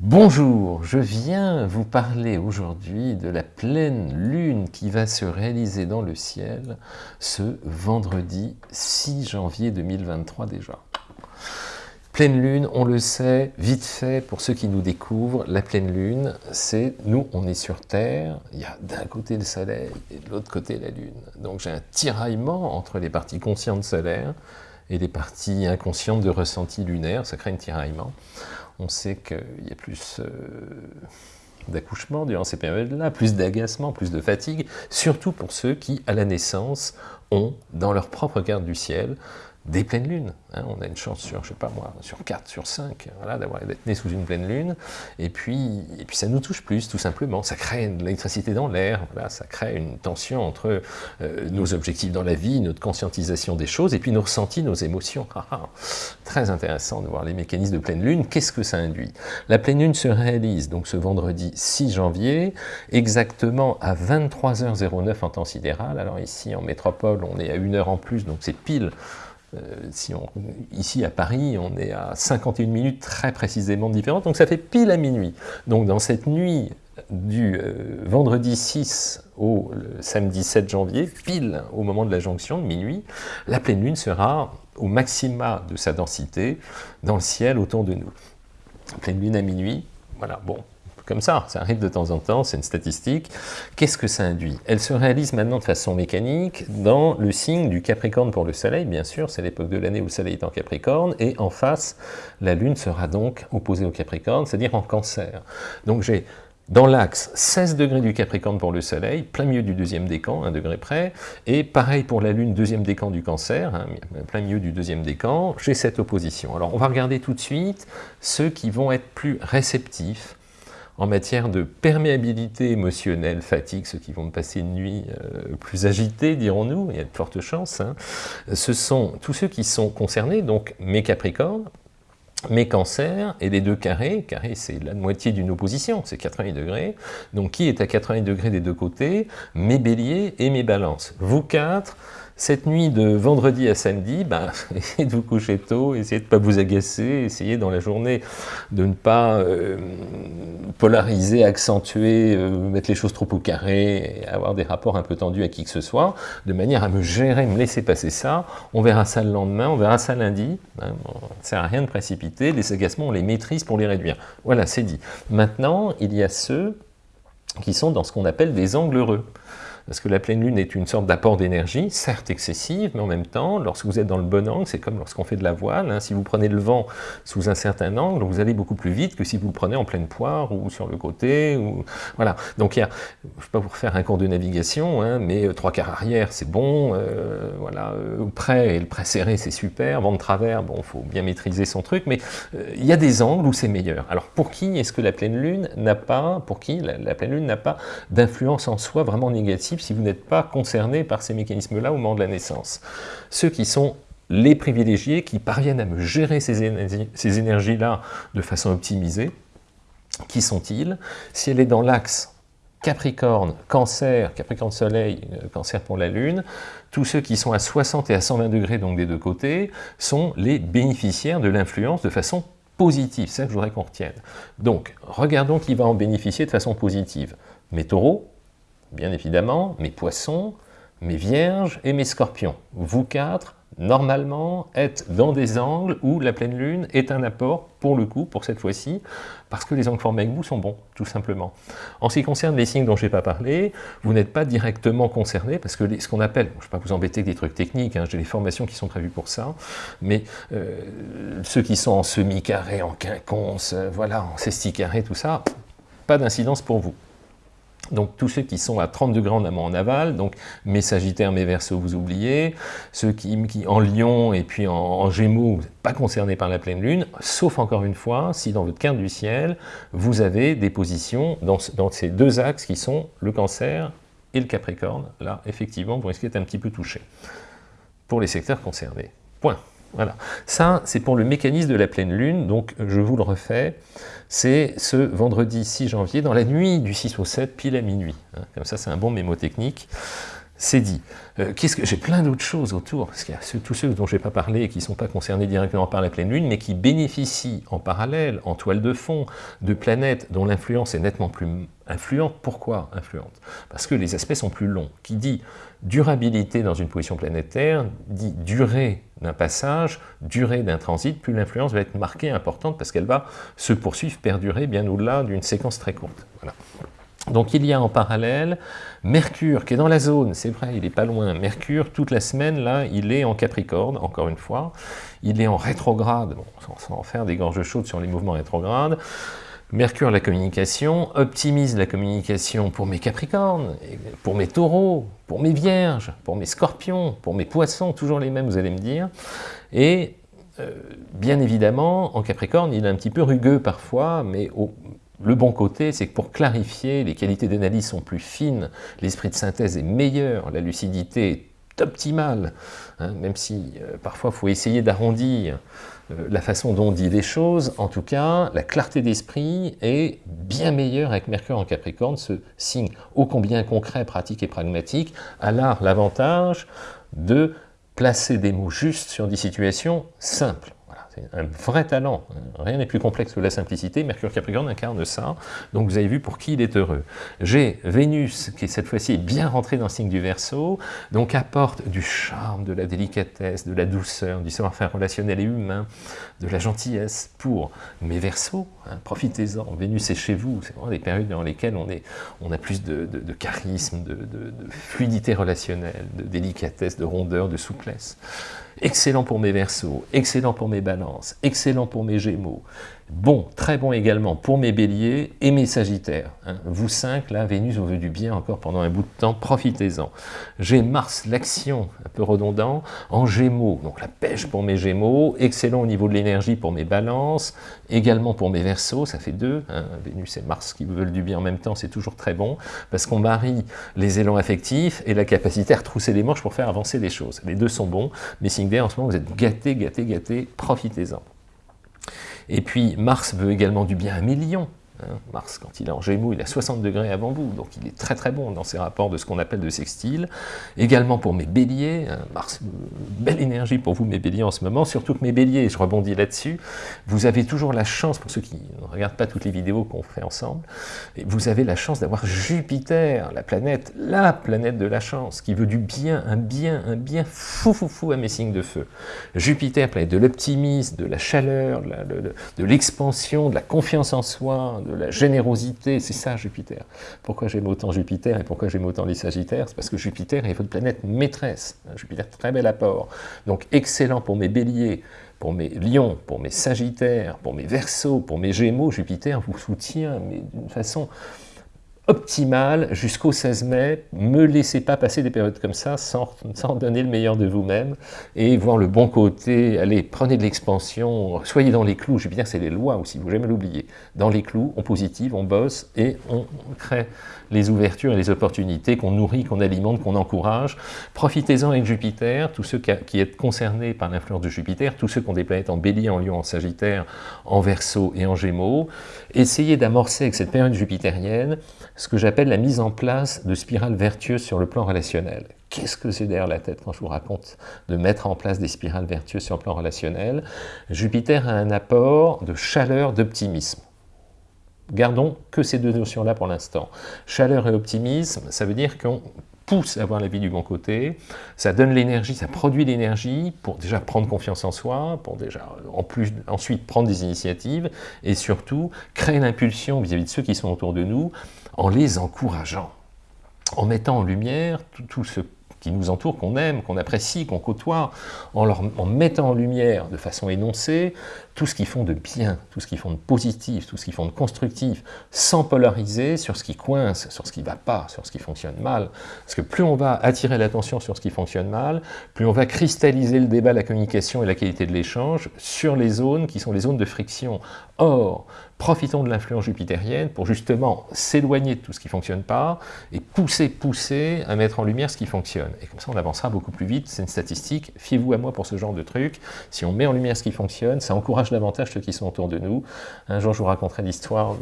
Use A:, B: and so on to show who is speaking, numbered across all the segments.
A: Bonjour, je viens vous parler aujourd'hui de la pleine lune qui va se réaliser dans le ciel ce vendredi 6 janvier 2023 déjà. Pleine lune, on le sait, vite fait, pour ceux qui nous découvrent, la pleine lune, c'est, nous, on est sur Terre, il y a d'un côté le soleil et de l'autre côté la lune. Donc j'ai un tiraillement entre les parties conscientes solaires et les parties inconscientes de ressenti lunaire, ça crée un tiraillement. On sait qu'il y a plus euh, d'accouchement durant ces périodes-là, plus d'agacement, plus de fatigue, surtout pour ceux qui, à la naissance, ont, dans leur propre carte du ciel, des pleines lunes. Hein. on a une chance sur, je sais pas moi, sur 4, sur 5, voilà, d'avoir d'être né sous une pleine lune, et puis, et puis ça nous touche plus, tout simplement. Ça crée de l'électricité dans l'air, voilà, ça crée une tension entre euh, nos objectifs dans la vie, notre conscientisation des choses, et puis nos ressentis, nos émotions. Ah, ah. Très intéressant de voir les mécanismes de pleine lune. Qu'est-ce que ça induit? La pleine lune se réalise donc ce vendredi 6 janvier, exactement à 23h09 en temps sidéral. Alors ici, en métropole, on est à une heure en plus, donc c'est pile on, ici à Paris, on est à 51 minutes très précisément différentes, donc ça fait pile à minuit. Donc dans cette nuit du euh, vendredi 6 au samedi 7 janvier, pile au moment de la jonction, de minuit, la pleine lune sera au maxima de sa densité dans le ciel autour de nous. Pleine lune à minuit, voilà, bon, comme ça, ça arrive de temps en temps, c'est une statistique. Qu'est-ce que ça induit? Elle se réalise maintenant de façon mécanique dans le signe du Capricorne pour le Soleil, bien sûr, c'est l'époque de l'année où le Soleil est en Capricorne, et en face, la Lune sera donc opposée au Capricorne, c'est-à-dire en Cancer. Donc j'ai dans l'axe 16 degrés du Capricorne pour le Soleil, plein milieu du deuxième décan, un degré près, et pareil pour la Lune, deuxième décan du Cancer, hein, plein milieu du deuxième décan, j'ai cette opposition. Alors on va regarder tout de suite ceux qui vont être plus réceptifs en matière de perméabilité émotionnelle, fatigue, ceux qui vont passer une nuit euh, plus agitée, dirons-nous, il y a de fortes chances, hein, ce sont tous ceux qui sont concernés, donc mes Capricornes, mes cancers et les deux carrés, carré c'est la moitié d'une opposition, c'est 80 degrés, donc qui est à 80 degrés des deux côtés? Mes béliers et mes balances. Vous quatre, cette nuit de vendredi à samedi, ben, essayez de vous coucher tôt, essayez de ne pas vous agacer, essayez dans la journée de ne pas euh, polariser, accentuer, euh, mettre les choses trop au carré, avoir des rapports un peu tendus à qui que ce soit, de manière à me gérer, me laisser passer ça. On verra ça le lendemain, on verra ça lundi. Hein, ça ne sert à rien de précipiter, les agacements, on les maîtrise pour les réduire. Voilà, c'est dit. Maintenant, il y a ceux qui sont dans ce qu'on appelle des angles heureux parce que la pleine lune est une sorte d'apport d'énergie, certes excessive, mais en même temps, lorsque vous êtes dans le bon angle, c'est comme lorsqu'on fait de la voile, hein. si vous prenez le vent sous un certain angle, vous allez beaucoup plus vite que si vous le prenez en pleine poire ou sur le côté, voilà. Donc il y a, je ne vais pas vous refaire un cours de navigation, hein, mais euh, trois quarts arrière, c'est bon, euh, voilà, euh, près et le près serré, c'est super, vent de travers, bon, il faut bien maîtriser son truc, mais il y a des angles où c'est meilleur. Alors pour qui est-ce que la pleine lune n'a pas, pour qui la pleine lune n'a pas d'influence en soi vraiment négative si vous n'êtes pas concerné par ces mécanismes-là au moment de la naissance. Ceux qui sont les privilégiés, qui parviennent à me gérer ces énergies-là de façon optimisée, qui sont-ils? Si elle est dans l'axe Capricorne, Cancer, Capricorne Soleil, euh, Cancer pour la Lune, tous ceux qui sont à 60 et à 120 degrés, donc des deux côtés, sont les bénéficiaires de l'influence de façon positive. C'est ça que je voudrais qu'on retienne. Donc, regardons qui va en bénéficier de façon positive. Mes taureaux, bien évidemment, mes poissons, mes vierges et mes scorpions. Vous quatre, normalement, êtes dans des angles où la pleine lune est un apport, pour le coup, pour cette fois-ci, parce que les angles formés avec vous sont bons, tout simplement. En ce qui concerne les signes dont je n'ai pas parlé, vous n'êtes pas directement concernés, parce que ce qu'on appelle, je ne vais pas vous embêter avec des trucs techniques, hein, j'ai des formations qui sont prévues pour ça, mais euh, ceux qui sont en semi-carré, en quinconce, euh, voilà, en sesti-carré, tout ça, pas d'incidence pour vous. Donc tous ceux qui sont à 30 degrés en amont en aval, donc mes sagittaires, mes verseaux, vous oubliez, ceux qui, en lion et puis en, gémeaux, vous n'êtes pas concernés par la pleine lune, sauf encore une fois, si dans votre carte du ciel, vous avez des positions dans, dans ces deux axes qui sont le cancer et le capricorne, là, effectivement, vous risquez d'être un petit peu touché pour les secteurs concernés. Point. Voilà. Ça, c'est pour le mécanisme de la pleine lune, donc je vous le refais, c'est ce vendredi 6 janvier, dans la nuit du 6 au 7, pile à minuit. Hein. Comme ça, c'est un bon mémotechnique. C'est dit. Euh, qu'est-ce que J'ai plein d'autres choses autour, parce qu'il y a tous ceux dont je n'ai pas parlé et qui ne sont pas concernés directement par la pleine lune, mais qui bénéficient en parallèle, en toile de fond, de planètes dont l'influence est nettement plus influente. Pourquoi influente? Parce que les aspects sont plus longs. Qui dit durabilité dans une position planétaire, dit durée d'un passage, durée d'un transit, plus l'influence va être marquée, importante, parce qu'elle va se poursuivre, perdurer bien au-delà d'une séquence très courte. Voilà. Donc il y a en parallèle Mercure qui est dans la zone, c'est vrai, il n'est pas loin. Mercure, toute la semaine, là, il est en Capricorne, encore une fois. Il est en rétrograde, bon, sans, en faire des gorges chaudes sur les mouvements rétrogrades. Mercure, la communication, optimise la communication pour mes Capricornes, pour mes Taureaux, pour mes Vierges, pour mes Scorpions, pour mes Poissons, toujours les mêmes, vous allez me dire. Et euh, bien évidemment, en Capricorne, il est un petit peu rugueux parfois, mais au, le bon côté, c'est que pour clarifier, les qualités d'analyse sont plus fines, l'esprit de synthèse est meilleur, la lucidité est optimale, hein, même si euh, parfois il faut essayer d'arrondir euh, la façon dont on dit les choses, en tout cas, la clarté d'esprit est bien meilleure avec Mercure en Capricorne, ce signe ô combien concret, pratique et pragmatique, a l'avantage de placer des mots justes sur des situations simples un vrai talent. Rien n'est plus complexe que la simplicité. Mercure Capricorne incarne ça. Donc vous avez vu pour qui il est heureux. J'ai Vénus, qui cette fois-ci est bien rentrée dans le signe du Verseau, donc apporte du charme, de la délicatesse, de la douceur, du savoir-faire relationnel et humain, de la gentillesse pour mes Verseaux. Hein, profitez-en. Vénus est chez vous. C'est vraiment des périodes dans lesquelles on, a plus de, charisme, de fluidité relationnelle, de délicatesse, de rondeur, de souplesse. Excellent pour mes versos, excellent pour mes balances, excellent pour mes gémeaux, Bon, très bon également pour mes béliers et mes sagittaires. Hein. Vous cinq, là, Vénus vous veut du bien encore pendant un bout de temps, profitez-en. J'ai Mars, l'action, un peu redondant, en gémeaux, donc la pêche pour mes gémeaux, excellent au niveau de l'énergie pour mes balances, également pour mes versos, ça fait deux, hein. Vénus et Mars qui vous veulent du bien en même temps, c'est toujours très bon, parce qu'on marie les élans affectifs et la capacité à retrousser les manches pour faire avancer les choses. Les deux sont bons, mais signe en ce moment, vous êtes gâtés, gâtés, gâtés, profitez-en. Et puis Mars veut également du bien à Million. Hein, Mars, quand il est en Gémeaux, il à 60 degrés avant vous, donc il est très très bon dans ses rapports de ce qu'on appelle de sextile. Également pour mes béliers, hein, Mars, belle énergie pour vous mes béliers en ce moment, surtout que mes béliers, je rebondis là-dessus, vous avez toujours la chance, pour ceux qui ne regardent pas toutes les vidéos qu'on fait ensemble, vous avez la chance d'avoir Jupiter, la planète, la planète de la chance, qui veut du bien, un bien, un bien fou fou fou à mes signes de feu. Jupiter, planète de l'optimisme, de la chaleur, de l'expansion, de la confiance en soi, de la générosité, c'est ça Jupiter. Pourquoi j'aime autant Jupiter et pourquoi j'aime autant les Sagittaires? C'est parce que Jupiter est votre planète maîtresse. Jupiter, très bel apport. Donc excellent pour mes béliers, pour mes lions, pour mes sagittaires, pour mes versos, pour mes gémeaux, Jupiter vous soutient, mais d'une façon optimale jusqu'au 16 mai. Ne laissez pas passer des périodes comme ça sans, sans donner le meilleur de vous-même et voir le bon côté. Allez, prenez de l'expansion, soyez dans les clous. Jupiter, c'est les lois aussi, vous jamais l'oublier. Dans les clous, on positive, on bosse et on crée les ouvertures et les opportunités qu'on nourrit, qu'on alimente, qu'on encourage. Profitez-en avec Jupiter, tous ceux qui êtes concernés par l'influence de Jupiter, tous ceux qui ont des planètes en bélier, en lion, en sagittaire, en verso et en gémeaux, essayez d'amorcer avec cette période jupitérienne ce que j'appelle la mise en place de spirales vertueuses sur le plan relationnel. Qu'est-ce que c'est derrière la tête quand je vous raconte de mettre en place des spirales vertueuses sur le plan relationnel? Jupiter a un apport de chaleur, d'optimisme. Gardons que ces deux notions-là pour l'instant. Chaleur et optimisme, ça veut dire qu'on pousse à voir la vie du bon côté, ça donne l'énergie, ça produit l'énergie pour déjà prendre confiance en soi, pour déjà plus, ensuite prendre des initiatives, et surtout créer l'impulsion vis-à-vis de ceux qui sont autour de nous en les encourageant, en mettant en lumière tout ce qui nous entourent, qu'on aime, qu'on apprécie, qu'on côtoie, en, leur, mettant en lumière de façon énoncée tout ce qu'ils font de bien, tout ce qu'ils font de positif, tout ce qu'ils font de constructif, sans polariser sur ce qui coince, sur ce qui ne va pas, sur ce qui fonctionne mal. Parce que plus on va attirer l'attention sur ce qui fonctionne mal, plus on va cristalliser le débat, la communication et la qualité de l'échange sur les zones qui sont les zones de friction. Or, profitons de l'influence jupitérienne pour justement s'éloigner de tout ce qui ne fonctionne pas et pousser, pousser à mettre en lumière ce qui fonctionne. Et comme ça, on avancera beaucoup plus vite. C'est une statistique. Fiez-vous à moi pour ce genre de truc. Si on met en lumière ce qui fonctionne, ça encourage davantage ceux qui sont autour de nous. Un jour, je vous raconterai l'histoire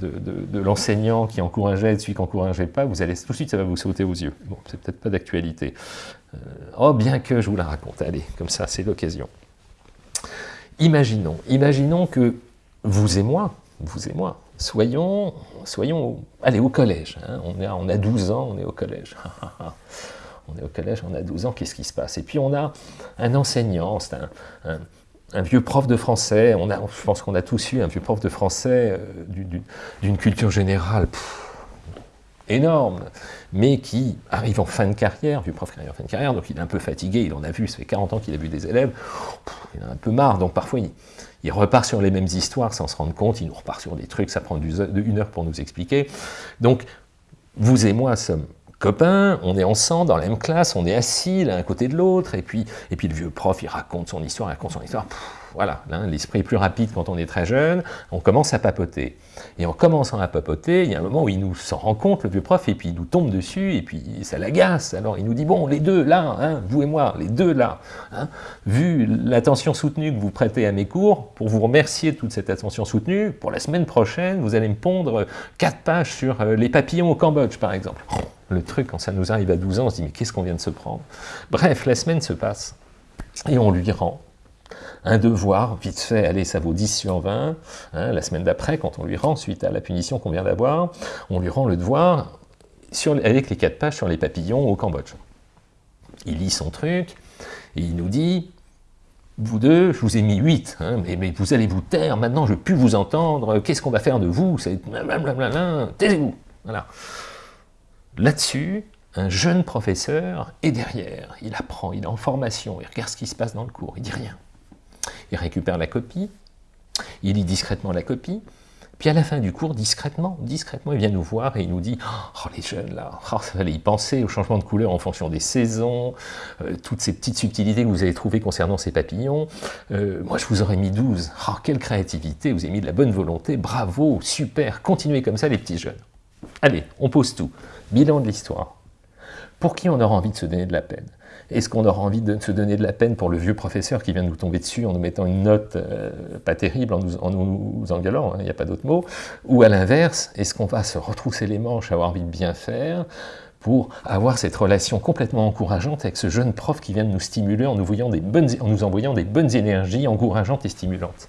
A: de, de, l'enseignant qui encourageait et de celui qui n'encourageait pas. Vous allez tout de suite, ça va vous sauter aux yeux. Bon, c'est peut-être pas d'actualité. Euh, oh, bien que je vous la raconte. Allez, comme ça, c'est l'occasion. Imaginons, imaginons que vous et moi, vous et moi, soyons, soyons allez, au collège. Hein. On, a, on a 12 ans, on est au collège. on est au collège, on a 12 ans, qu'est-ce qui se passe? Et puis on a un enseignant, c'est un, vieux prof de français, on a, je pense qu'on a tous eu un vieux prof de français euh, d'une culture générale énorme, mais qui arrive en fin de carrière, vieux prof qui arrive en fin de carrière, donc il est un peu fatigué, il en a vu, ça fait 40 ans qu'il a vu des élèves, il en a un peu marre, donc parfois il repart sur les mêmes histoires sans se rendre compte, il nous repart sur des trucs, ça prend une heure pour nous expliquer. Donc, vous et moi sommes copains, on est ensemble dans la même classe, on est assis l'un côté de l'autre, et puis, et puis le vieux prof, il raconte son histoire, il raconte son histoire voilà, l'esprit est plus rapide quand on est très jeune, on commence à papoter. Et en commençant à papoter, il y a un moment où il nous s'en rend compte, le vieux prof, et puis il nous tombe dessus, et puis ça l'agace. Alors il nous dit, bon, les deux là, hein, vous et moi, les deux là, hein, vu l'attention soutenue que vous prêtez à mes cours, pour vous remercier de toute cette attention soutenue, pour la semaine prochaine, vous allez me pondre quatre pages sur euh, les papillons au Cambodge, par exemple. Le truc, quand ça nous arrive à 12 ans, on se dit, mais qu'est-ce qu'on vient de se prendre? Bref, la semaine se passe, et on lui rend un devoir, vite fait, allez, ça vaut 10 sur 20, hein, la semaine d'après, quand on lui rend, suite à la punition qu'on vient d'avoir, on lui rend le devoir avec les quatre pages sur les papillons au Cambodge. Il lit son truc, et il nous dit, vous deux, je vous ai mis 8, hein, mais, vous allez vous taire, maintenant je ne plus vous entendre, qu'est-ce qu'on va faire de vous? Taisez-vous Voilà. Là-dessus, un jeune professeur est derrière, il apprend, il est en formation, il regarde ce qui se passe dans le cours, il dit rien il récupère la copie, il lit discrètement la copie, puis à la fin du cours, discrètement, discrètement, il vient nous voir et il nous dit « Oh, les jeunes là, oh, ça fallait y penser au changement de couleur en fonction des saisons, euh, toutes ces petites subtilités que vous avez trouvées concernant ces papillons. Euh, moi, je vous aurais mis 12. Oh, quelle créativité, vous avez mis de la bonne volonté, bravo, super, continuez comme ça les petits jeunes. Allez, on pose tout. Bilan de l'histoire. Pour qui on aura envie de se donner de la peine? Est-ce qu'on aura envie de se donner de la peine pour le vieux professeur qui vient de nous tomber dessus en nous mettant une note euh, pas terrible, en nous, en engueulant, hein, il n'y a pas d'autre mot? Ou à l'inverse, est-ce qu'on va se retrousser les manches, avoir envie de bien faire pour avoir cette relation complètement encourageante avec ce jeune prof qui vient de nous stimuler en nous, des bonnes, en nous envoyant des bonnes énergies encourageantes et stimulantes?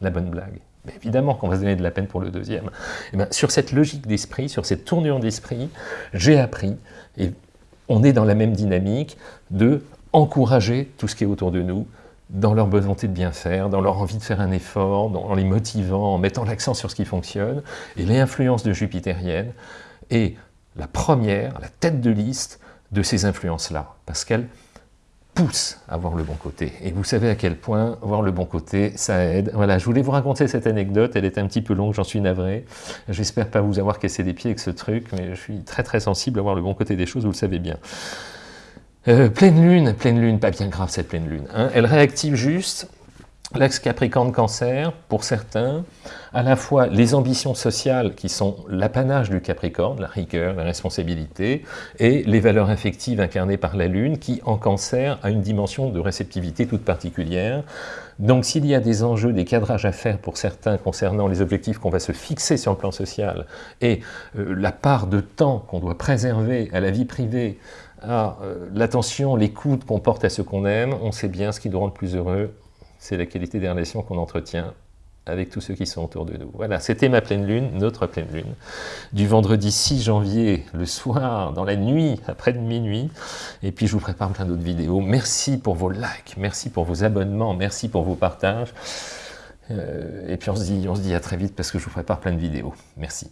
A: La bonne blague. Mais évidemment qu'on va se donner de la peine pour le deuxième. Eh bien, sur cette logique d'esprit, sur cette tournure d'esprit, j'ai appris, et on est dans la même dynamique de encourager tout ce qui est autour de nous, dans leur volonté de bien faire, dans leur envie de faire un effort, en les motivant, en mettant l'accent sur ce qui fonctionne. Et l'influence de Jupitérienne est la première, la tête de liste de ces influences-là, parce qu'elle pousse à voir le bon côté. Et vous savez à quel point voir le bon côté, ça aide. Voilà, je voulais vous raconter cette anecdote, elle est un petit peu longue, j'en suis navré. J'espère pas vous avoir cassé les pieds avec ce truc, mais je suis très très sensible à voir le bon côté des choses, vous le savez bien. Euh, pleine lune, pleine lune, pas bien grave cette pleine lune. Hein. Elle réactive juste L'axe Capricorne-Cancer, pour certains, à la fois les ambitions sociales qui sont l'apanage du Capricorne, la rigueur, la responsabilité, et les valeurs affectives incarnées par la Lune, qui en Cancer a une dimension de réceptivité toute particulière. Donc s'il y a des enjeux, des cadrages à faire pour certains concernant les objectifs qu'on va se fixer sur le plan social, et euh, la part de temps qu'on doit préserver à la vie privée, à euh, l'attention, l'écoute qu'on porte à ce qu'on aime, on sait bien ce qui nous rend le plus heureux, c'est la qualité des relations qu'on entretient avec tous ceux qui sont autour de nous. Voilà, c'était ma pleine lune, notre pleine lune, du vendredi 6 janvier, le soir, dans la nuit, après minuit, et puis je vous prépare plein d'autres vidéos. Merci pour vos likes, merci pour vos abonnements, merci pour vos partages, euh, et puis on se, dit, on se dit à très vite parce que je vous prépare plein de vidéos. Merci.